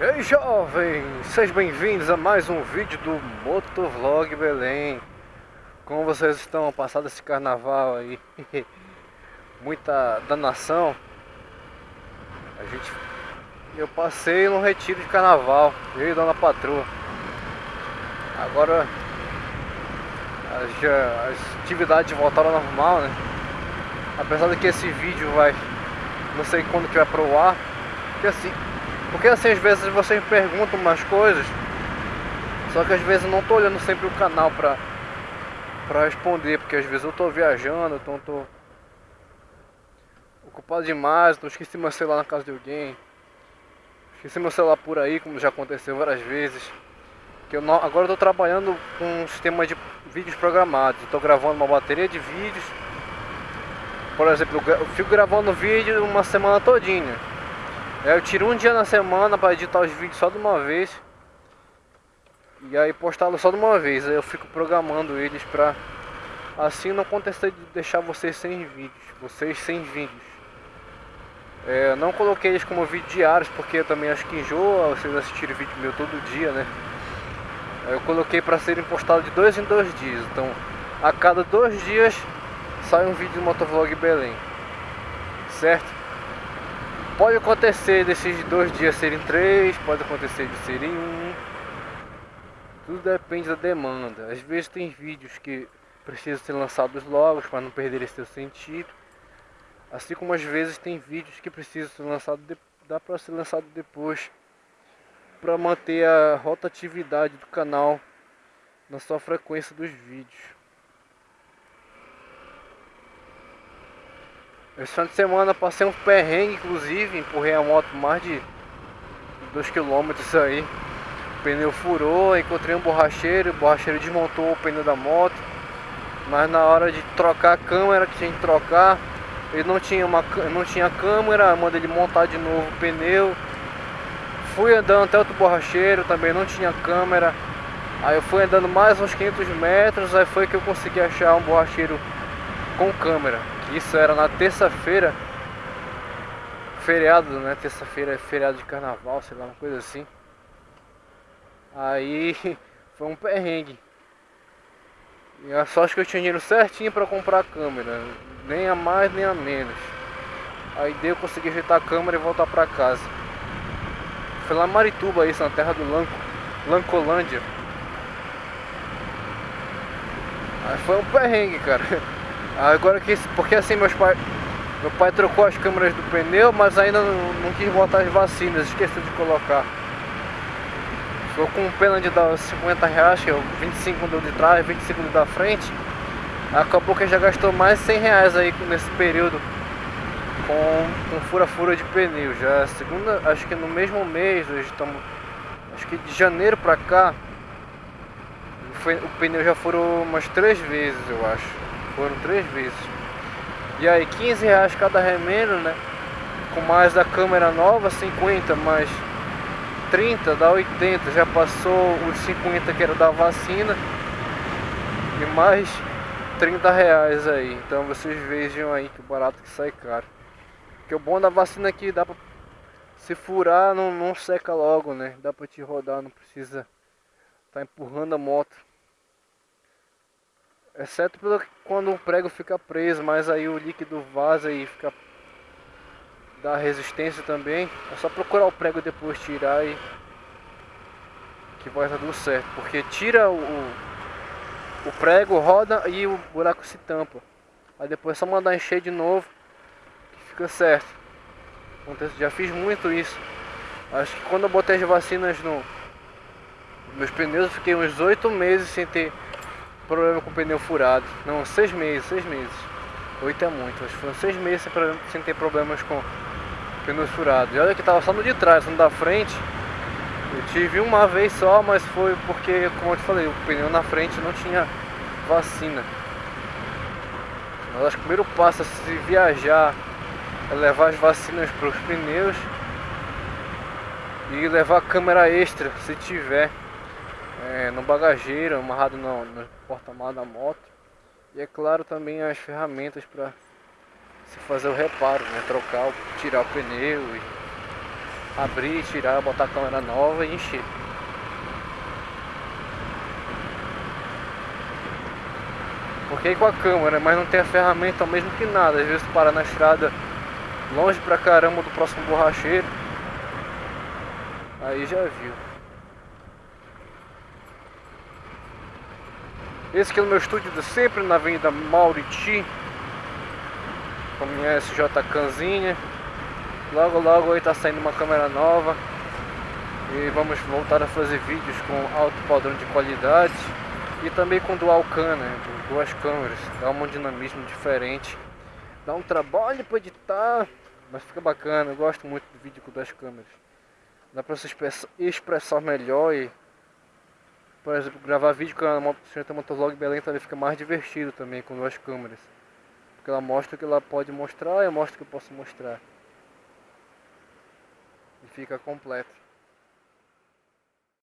Ei jovens, sejam bem-vindos a mais um vídeo do Motovlog Belém. Como vocês estão? Passado esse carnaval aí Muita danação. A gente... Eu passei no retiro de carnaval, eu e Dona Patroa. Agora as, as atividades voltaram ao normal, né? Apesar de que esse vídeo vai... Não sei quando que vai pro ar Porque assim, porque assim, às vezes vocês me perguntam umas coisas, só que às vezes eu não tô olhando sempre o canal pra, pra responder, porque às vezes eu tô viajando, então tô ocupado demais, então esqueci meu celular na casa de alguém. Esqueci meu celular por aí, como já aconteceu várias vezes. Que eu não, agora eu tô trabalhando com um sistema de vídeos programados. Estou gravando uma bateria de vídeos. Por exemplo, eu fico gravando vídeo uma semana todinha. Eu tiro um dia na semana para editar os vídeos só de uma vez. E aí postá-los só de uma vez. Aí eu fico programando eles pra assim não acontecer de deixar vocês sem vídeos. Vocês sem vídeos. É, não coloquei eles como vídeo diários porque eu também acho que enjoa vocês assistirem vídeo meu todo dia, né? Eu coloquei para serem postados de dois em dois dias. Então, a cada dois dias sai um vídeo do Motovlog Belém. Certo? Pode acontecer desses dois dias serem três, pode acontecer de serem um. Tudo depende da demanda. Às vezes tem vídeos que precisam ser lançados logo para não perder seu sentido. Assim como às vezes tem vídeos que precisam ser lançados, de... dá para ser lançado depois para manter a rotatividade do canal na sua frequência dos vídeos. Esse final de semana passei um perrengue, inclusive, empurrei a moto mais de 2 km aí. O pneu furou, encontrei um borracheiro, o borracheiro desmontou o pneu da moto. Mas na hora de trocar a câmera que tinha que trocar, ele não tinha, uma, não tinha câmera, mandei ele montar de novo o pneu. Fui andando até outro borracheiro, também não tinha câmera. Aí eu fui andando mais uns 500 metros, aí foi que eu consegui achar um borracheiro com câmera. Isso era na terça-feira. Feriado, né? Terça-feira é feriado de carnaval, sei lá, uma coisa assim. Aí foi um perrengue. E a sorte que eu tinha dinheiro certinho para comprar a câmera. Nem a mais nem a menos. Aí deu, consegui ajeitar a câmera e voltar para casa. Foi lá em Marituba, isso, na terra do Lanco, Lancolândia. Aí foi um perrengue, cara. Agora que porque assim meus pais meu pai trocou as câmeras do pneu, mas ainda não, não quis botar as vacinas, esqueceu de colocar. Ficou com pena de dar 50 reais, que é 25 do de trás, 25 do da frente. Acabou que já gastou mais 100 reais aí nesse período com, com fura-fura de pneu. Já é segunda, acho que no mesmo mês, hoje estamos, acho que de janeiro pra cá, foi, o pneu já furou umas três vezes, eu acho. Foram três vezes. E aí 15 reais cada remendo, né? Com mais da câmera nova, 50, mais 30 dá 80. Já passou os 50 que era da vacina. E mais 30 reais aí. Então vocês vejam aí que barato que sai caro. Porque o bom da vacina é que dá pra se furar não, não seca logo, né? Dá pra te rodar, não precisa tá empurrando a moto. Exceto quando o prego fica preso, mas aí o líquido vaza e fica dá resistência também. É só procurar o prego depois tirar e que vai estar tudo certo, porque tira o, o prego, roda e o buraco se tampa. Aí depois é só mandar encher de novo que fica certo. Já fiz muito isso. Acho que quando eu botei as vacinas no meus pneus, eu fiquei uns oito meses sem ter problema com o pneu furado. Não, seis meses, seis meses. Oito é muito, acho que foram seis meses sem, ter problemas com pneus furados. E olha que tava só no de trás, no da frente. Eu tive uma vez só, mas foi porque, como eu te falei, o pneu na frente não tinha vacina. Mas acho que o primeiro passo a se viajar é levar as vacinas para os pneus e levar a câmera extra se tiver é, no bagageiro, amarrado no, no porta-malas da moto. E é claro também as ferramentas para se fazer o reparo, né? Trocar, tirar o pneu abrir, tirar, botar a câmera nova e encher. Porque com a câmera, mas não tem a ferramenta mesmo que nada. Às vezes para na estrada longe pra caramba do próximo borracheiro. Aí já viu. Esse aqui é o meu estúdio de sempre na Avenida Mauriti. Minha SJ Canzinha. Logo logo aí tá saindo uma câmera nova. E vamos voltar a fazer vídeos com alto padrão de qualidade. E também com dual cam, né? Duas câmeras. Dá um dinamismo diferente. Dá um trabalho para editar. Mas fica bacana. Eu gosto muito do vídeo com duas câmeras. Dá pra se expressar melhor e por exemplo, gravar vídeo com a Moto Motovlog Belém também fica mais divertido também com duas câmeras. Porque ela mostra o que ela pode mostrar eu mostro o que eu posso mostrar. E fica completo.